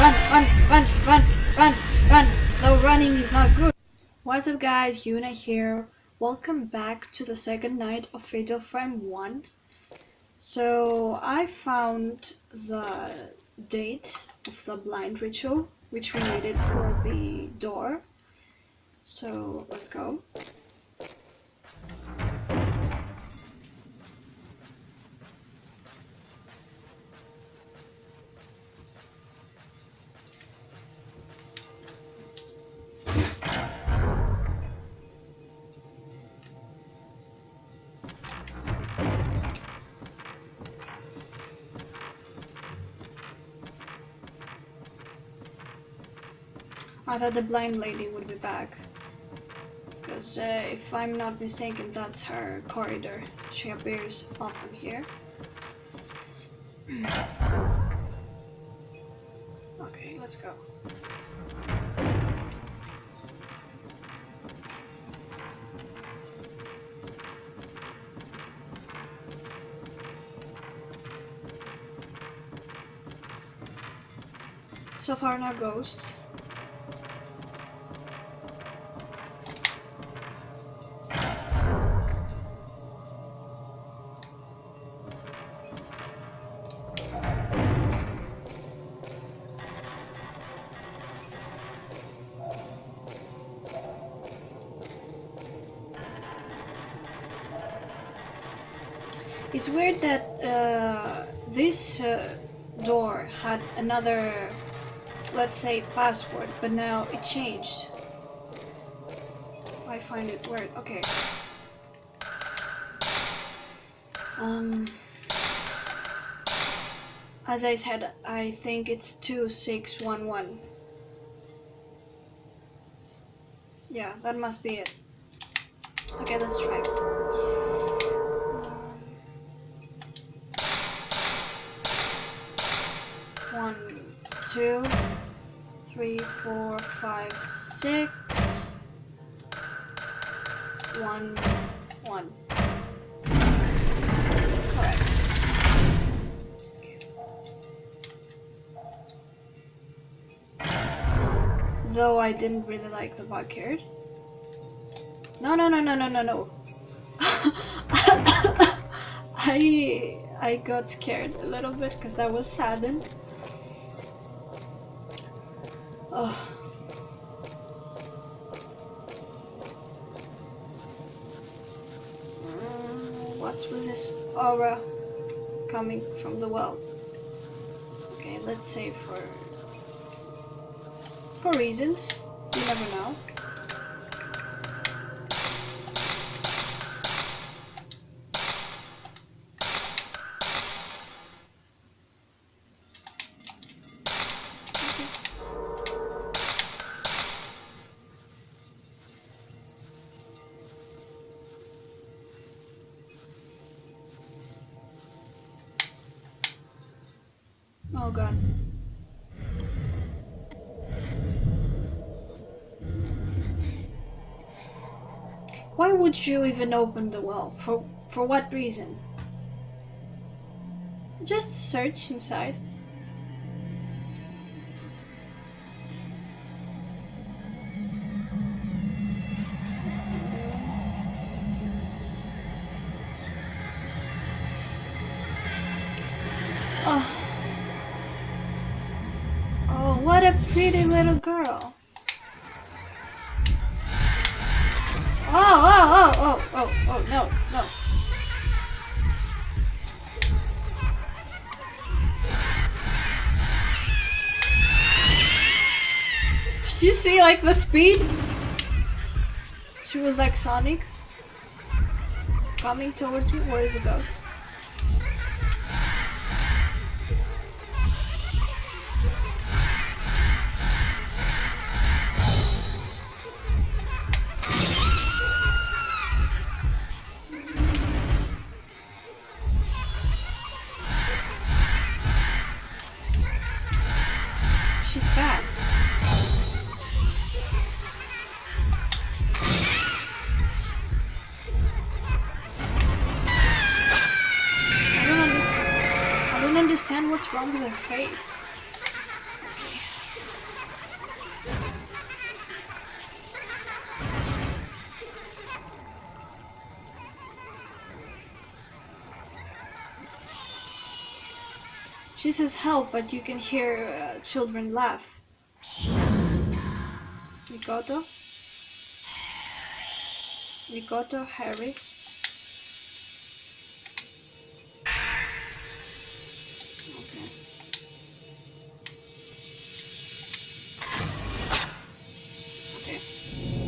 Run, run, run, run, run, run. No, running is not good. What's up guys, Yuna here. Welcome back to the second night of Fatal Frame 1. So I found the date of the blind ritual, which we needed for the door. So let's go. I thought the blind lady would be back. Because uh, if I'm not mistaken, that's her corridor. She appears often here. okay, let's go. So far no ghosts. It's weird that uh, this uh, door had another, let's say, password, but now it changed. I find it weird. Okay. Um, as I said, I think it's 2611. Yeah, that must be it. Okay, let's try. Two, three, four, five, six. One, one. Correct. Though I didn't really like the bug backyard. No, no, no, no, no, no, no. I I got scared a little bit because that was saddened. Oh. What's with this aura coming from the well? Okay, let's say for for reasons. You never know. Oh god. Why would you even open the well? For for what reason? Just search inside. Oh. Pretty little girl. Oh, oh, oh, oh, oh, oh, no, no. Did you see, like, the speed? She was like Sonic. Coming towards me. Where is the ghost? understand what's wrong with her face. She says help, but you can hear uh, children laugh. Mikoto? Mikoto, Harry.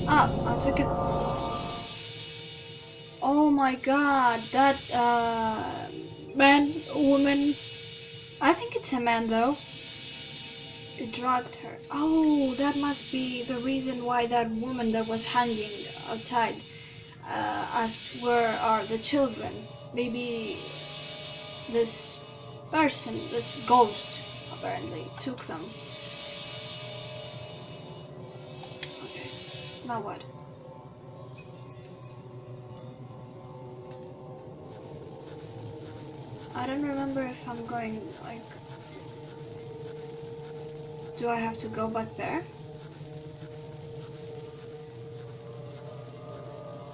Ah, I took it. Oh my god, that uh, man, woman. I think it's a man though. It drugged her. Oh, that must be the reason why that woman that was hanging outside uh, asked where are the children. Maybe this person, this ghost, apparently took them. Now what? I don't remember if I'm going, like... Do I have to go back there?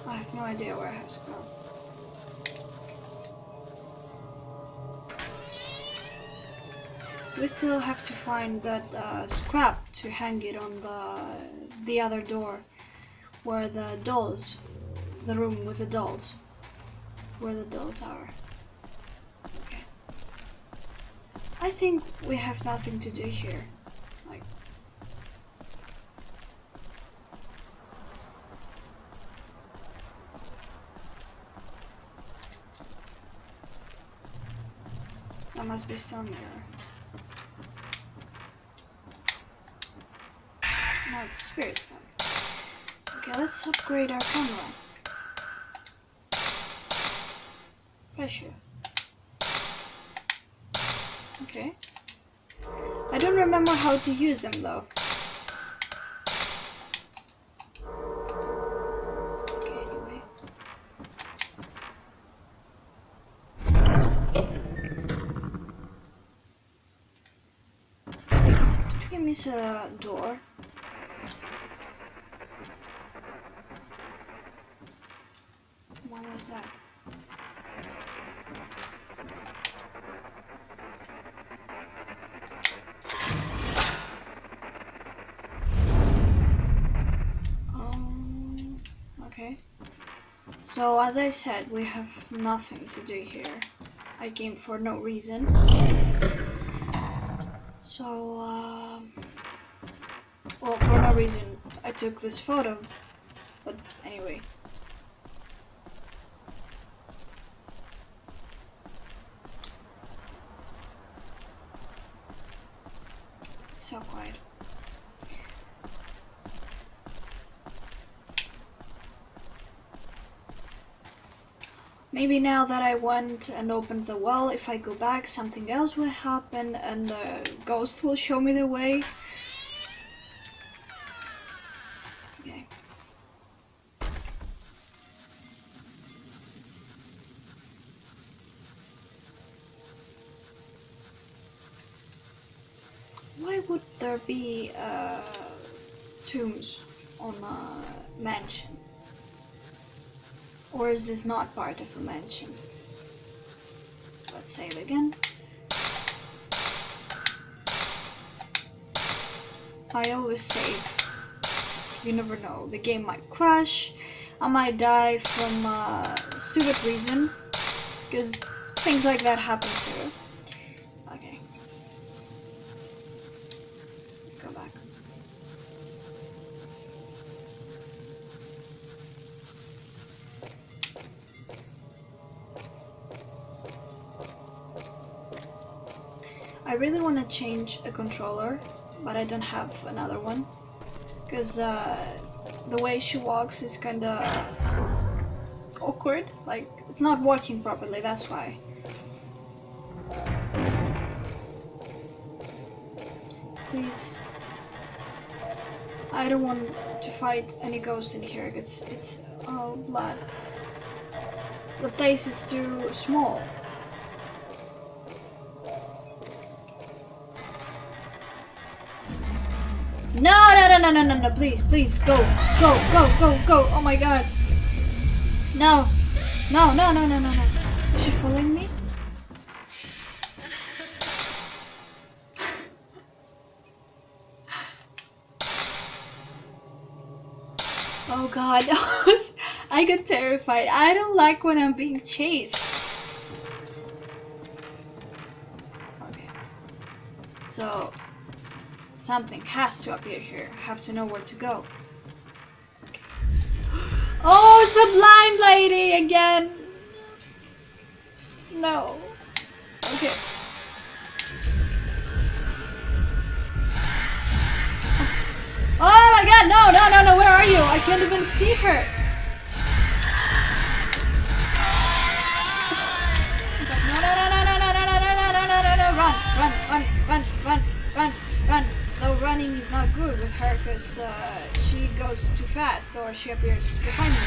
I have no idea where I have to go. We still have to find that uh, scrap to hang it on the the other door, where the dolls, the room with the dolls, where the dolls are. Okay. I think we have nothing to do here. Like. That must be mirror. No, it's spirit stone. Okay, let's upgrade our camera. Pressure. Okay. I don't remember how to use them though. Okay, anyway. Did we miss a door? That? Um, okay. So as I said, we have nothing to do here. I came for no reason. So, um, well, for no reason, I took this photo. But anyway. It's so quiet. Maybe now that I went and opened the well, if I go back, something else will happen and the ghost will show me the way. Okay. Why would there be uh, tombs on a mansion? Or is this not part of a mansion? Let's save again. I always save. You never know. The game might crash. I might die from a stupid reason. Because things like that happen too. I really want to change a controller, but I don't have another one. Because uh, the way she walks is kind of awkward. Like, it's not working properly, that's why. Please. I don't want to fight any ghost in here. It's, it's, oh, blood. The place is too small. No, no, no, no, no, no, no, please, please, go, go, go, go, go, oh my god. No, no, no, no, no, no, no. Is she following me? Oh god, I got terrified. I don't like when I'm being chased. Okay. So, something has to appear here. I have to know where to go. Okay. Oh, it's a blind lady again! No. Okay. Oh my god, no, no, no, no, where are you? I can't even see her. Running is not good with her because uh, she goes too fast or she appears behind me.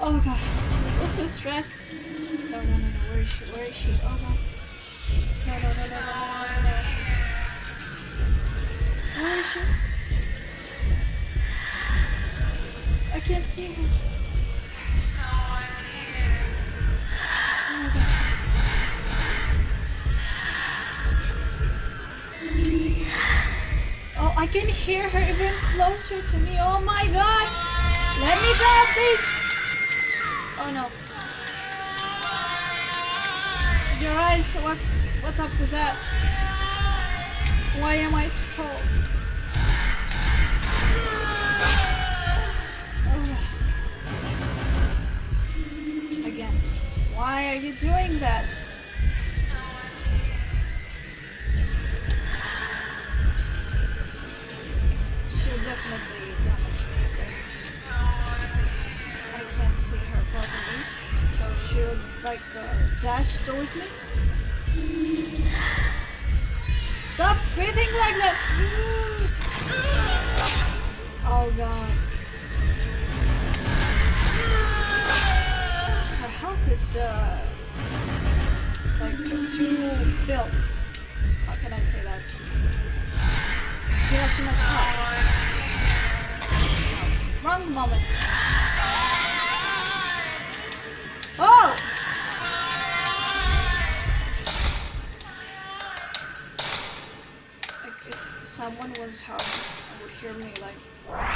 Oh god, I'm so stressed. No, no, no, no, where is she? Where is she? Oh god. No, no, no, no, no, no, no, no. Where is she? I can't see her. Her even closer to me. Oh my god! Let me down, please! Oh no. Your eyes, what's what's up with that? Why am I at fault? Ugh. Again. Why are you doing that? Dash towards me. Stop breathing like that! Oh god. Her health is uh like too filled. How can I say that? She has too much health. Wrong moment. Oh! Someone was home, I would hear me like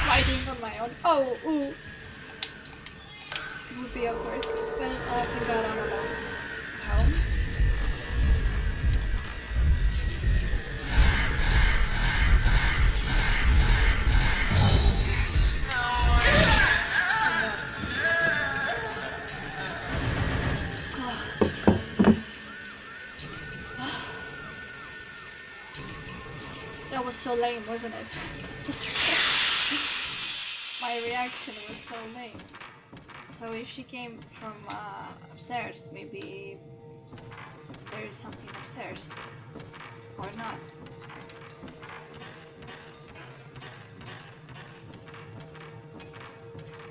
fighting on my own. Oh, ooh. It would be awkward, but oh, I think I don't. Home. That was so lame, wasn't it? My reaction was so lame. So if she came from uh, upstairs, maybe there is something upstairs. Or not.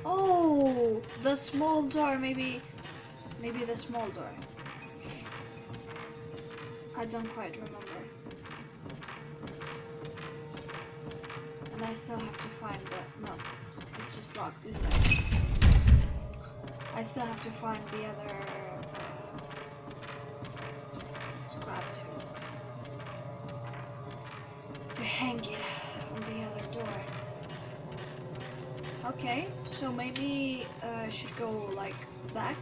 Oh, the small door, maybe, maybe the small door. I don't quite remember. And I still have to find the, no, it's just locked, isn't it? I still have to find the other uh, scrap to, to hang it on the other door. Okay, so maybe uh, I should go like back.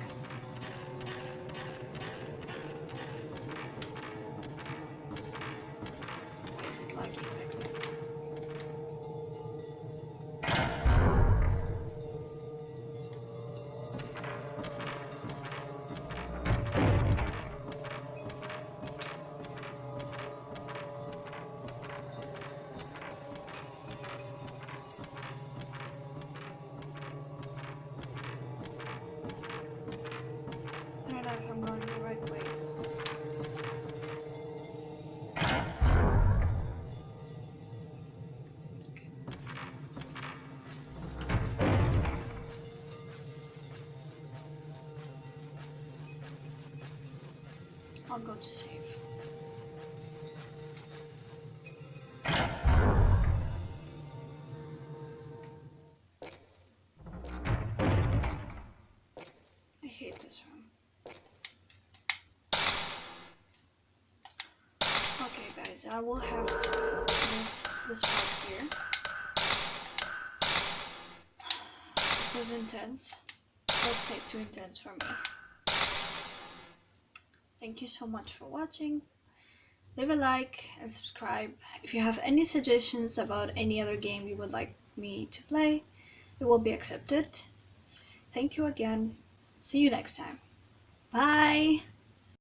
I'll go to save. I hate this room. Okay, guys, I will have to move this part here. It was intense. Let's say too intense for me. Thank you so much for watching. Leave a like and subscribe. If you have any suggestions about any other game you would like me to play, it will be accepted. Thank you again. See you next time. Bye!